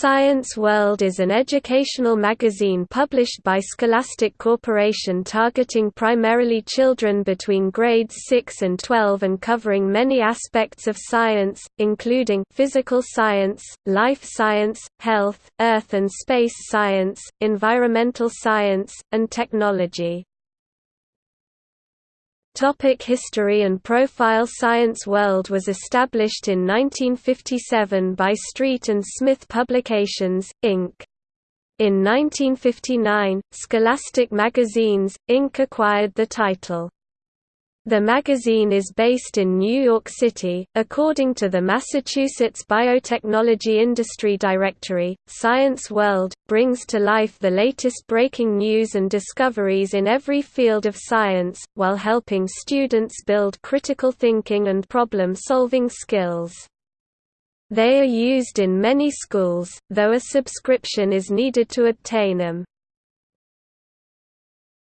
Science World is an educational magazine published by Scholastic Corporation targeting primarily children between grades 6 and 12 and covering many aspects of science, including physical science, life science, health, earth and space science, environmental science, and technology. Topic History and Profile Science World was established in 1957 by Street and Smith Publications, Inc. In 1959, Scholastic Magazines, Inc. acquired the title. The magazine is based in New York City. According to the Massachusetts Biotechnology Industry Directory, Science World brings to life the latest breaking news and discoveries in every field of science, while helping students build critical thinking and problem solving skills. They are used in many schools, though a subscription is needed to obtain them.